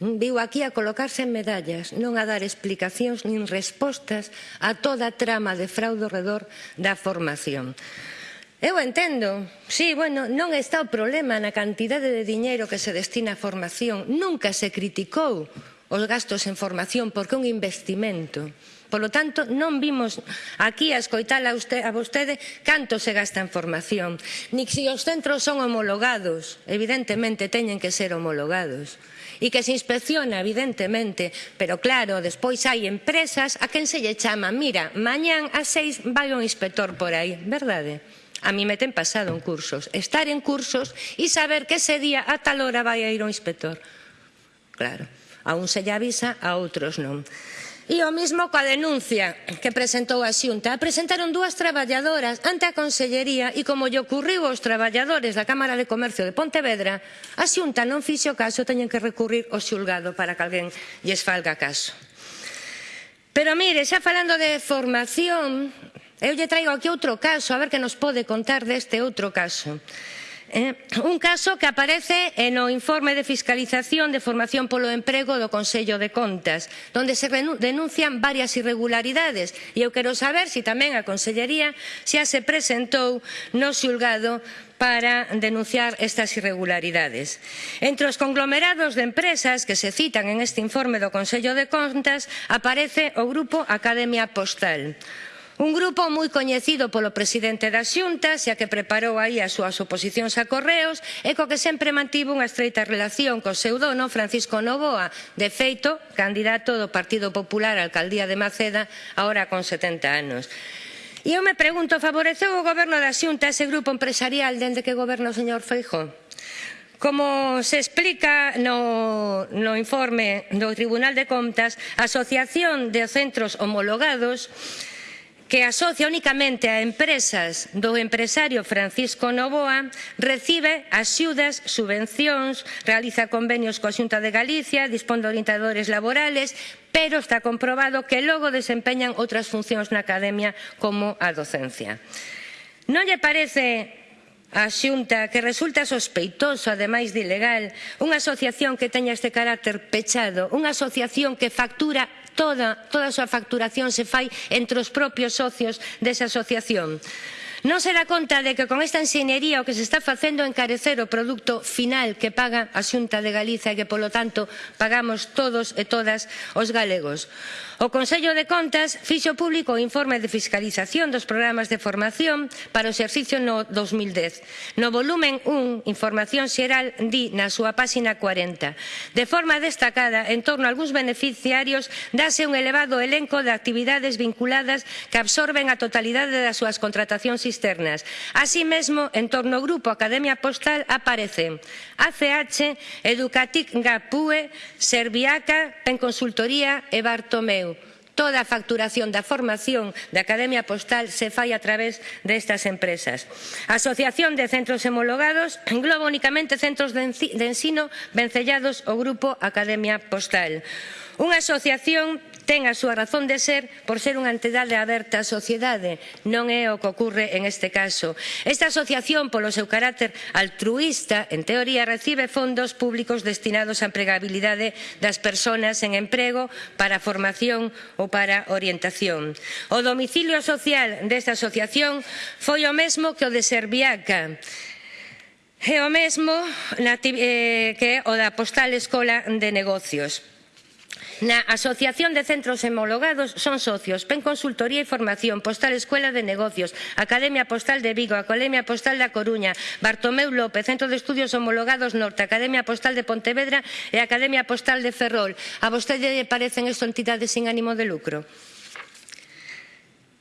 viu aquí a colocarse en medallas, non a dar explicacións nin respostas a toda a trama de fraude redor da formación. Eu entendo, sí, bueno, non está o problema na cantidade de diñeiro que se destina a formación. Nunca se criticou os gastos en formación porque é un investimento. Polo tanto, non vimos aquí a escoitala usted, a vostede canto se gasta en formación. Ni se si os centros son homologados, evidentemente teñen que ser homologados e que se inspecciona evidentemente, pero claro, despois hai empresas a quen se lle chama, mira, mañán a seis vai un inspector por aí, verdade? A mí me ten pasado en cursos, estar en cursos e saber que ese día a tal hora vai a ir un inspector. Claro, a un se lle avisa, a outros non. E o mismo coa denuncia que presentou a Xunta. Presentaron dúas traballadoras ante a Consellería e como lle ocurriu aos traballadores da Cámara de Comercio de Pontevedra, a Xunta non fixo caso, teñen que recurrir ao xulgado para que alguén lles falga caso. Pero mire, xa falando de formación, eu lle traigo aquí outro caso, a ver que nos pode contar deste outro caso. Eh, un caso que aparece no informe de fiscalización de formación polo emprego do Consello de Contas, donde se denuncian varias irregularidades. E eu quero saber se si tamén a Consellería xa se presentou no xulgado para denunciar estas irregularidades. Entre os conglomerados de empresas que se citan en este informe do Consello de Contas aparece o Grupo Academia Postal Un grupo moi coñecido polo presidente da Xunta, xa que preparou aí as súas oposicións a Correos e co que sempre mantivo unha estreita relación co seu dono, Francisco Novoa, de feito, candidato do Partido Popular á Alcaldía de Maceda, agora con 70 anos. E eu me pregunto, favoreceu o goberno da Xunta ese grupo empresarial dende que goberna o señor Feijó? Como se explica no, no informe do Tribunal de Contas, a Asociación de Centros Homologados que asocia únicamente a empresas do empresario Francisco Novoa, recibe axudas, subvencións, realiza convenios coa Xunta de Galicia, dispón de orientadores laborales, pero está comprobado que logo desempeñan outras funcións na academia como a docencia. Non lle parece a Xunta que resulta sospeitoso, ademais de ilegal, unha asociación que teña este carácter pechado, unha asociación que factura toda, toda a súa facturación se fai entre os propios socios desa asociación. Non se dá conta de que con esta enxeñería o que se está facendo é encarecer o produto final que paga a Xunta de Galicia e que, polo tanto, pagamos todos e todas os galegos. O Consello de Contas fixo público o informe de fiscalización dos programas de formación para o exercicio no 2010. No volumen 1, Información Xeral, di na súa páxina 40. De forma destacada, en torno a algúns beneficiarios, dase un elevado elenco de actividades vinculadas que absorben a totalidade das súas contratacións externas. Así mesmo, en torno ao grupo Academia Postal aparecen ACH, Educatic Gapue, Serviaca, Penconsultoría e Bartomeu. Toda a facturación da formación da Academia Postal se fai a través destas empresas. A Asociación de Centros Homologados engloba únicamente centros de ensino vencellados ao Grupo Academia Postal. Unha asociación ten a súa razón de ser por ser unha entidade aberta á sociedade. Non é o que ocorre en este caso. Esta asociación, polo seu carácter altruísta, en teoría recibe fondos públicos destinados á empregabilidade das persoas en emprego para formación ou para orientación. O domicilio social desta asociación foi o mesmo que o de Serviaca, É o mesmo na, eh, que o da Postal Escola de Negocios. Na Asociación de Centros Homologados son socios PEN Consultoría e Formación, Postal Escuela de Negocios, Academia Postal de Vigo, Academia Postal da Coruña, Bartomeu López, Centro de Estudios Homologados Norte, Academia Postal de Pontevedra e Academia Postal de Ferrol. A vostede lle parecen isto entidades sin ánimo de lucro?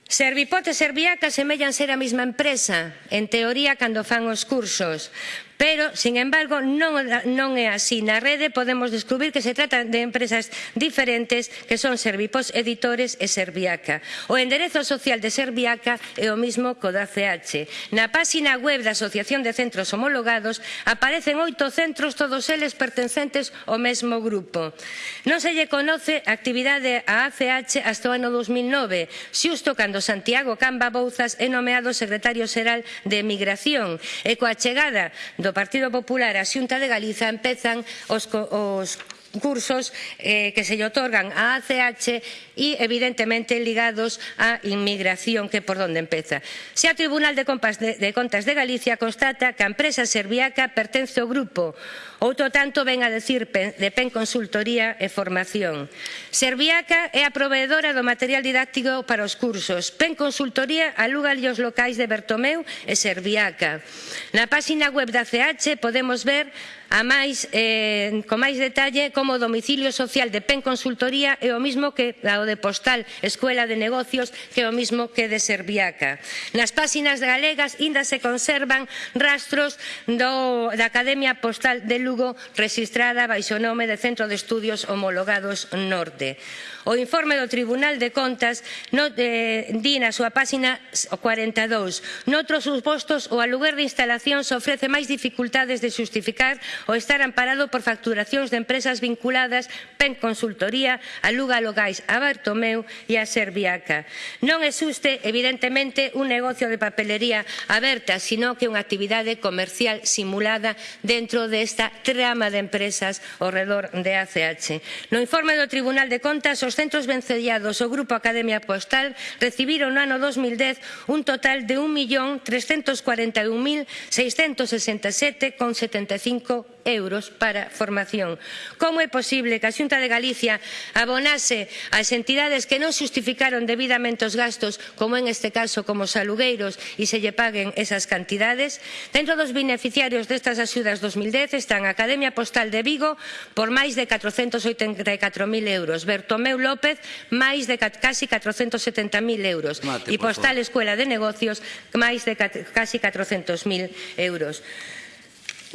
Servipot e Serviaca semellan ser a mesma empresa, en teoría, cando fan os cursos. Pero, sin embargo, non, non é así. Na rede podemos descubrir que se trata de empresas diferentes que son Servipos Editores e Serviaca. O enderezo social de Serviaca é o mismo co da CH. Na páxina web da Asociación de Centros Homologados aparecen oito centros, todos eles pertencentes ao mesmo grupo. Non se lle conoce actividade a ACH hasta o ano 2009, xusto cando Santiago Camba Bouzas é nomeado secretario xeral de Emigración e coa chegada do Partido Popular á Xunta de Galiza empezan os, os cursos eh, que se lle otorgan a ACH e evidentemente ligados á inmigración que por onde empeza. Se a Tribunal de, Compas de, de Contas de Galicia constata que a empresa serbiaca pertence ao grupo, outro tanto ven a decir de PEN Consultoría e Formación. Serbiaca é a proveedora do material didáctico para os cursos. PEN Consultoría aluga os locais de Bertomeu e Serbiaca. Na páxina web da CH podemos ver a máis, eh, con máis detalle como como o domicilio social de PEN Consultoría e o mismo que o de Postal Escuela de Negocios que o mismo que de Serviaca. Nas páxinas galegas inda se conservan rastros do, da Academia Postal de Lugo registrada baixo nome de Centro de Estudios Homologados Norte. O informe do Tribunal de Contas no, eh, di na súa páxina 42. Noutros supostos, o aluguer de instalacións ofrece máis dificultades de xustificar o estar amparado por facturacións de empresas vinculadas vinculadas PEN Consultoría, a Logais, a Bartomeu e a Serviaca. Non existe, evidentemente, un negocio de papelería aberta, sino que unha actividade comercial simulada dentro desta trama de empresas ao redor de ACH. No informe do Tribunal de Contas, os centros vencellados o Grupo Academia Postal recibiron no ano 2010 un total de 1.341.667,75 euros para formación. Como é posible que a Xunta de Galicia abonase ás entidades que non xustificaron debidamente os gastos, como en este caso como os alugueiros, e se lle paguen esas cantidades? Dentro dos beneficiarios destas axudas 2010 están a Academia Postal de Vigo por máis de 484.000 euros, Bertomeu López máis de casi 470.000 euros Mate, e Postal Escuela de Negocios máis de casi 400.000 euros.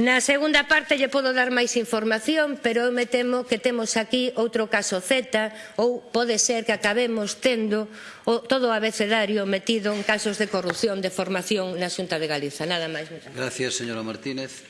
Na segunda parte lle podo dar máis información, pero eu me temo que temos aquí outro caso Z ou pode ser que acabemos tendo o, todo o abecedario metido en casos de corrupción de formación na Xunta de Galiza. Nada máis. Gracias, señora Martínez.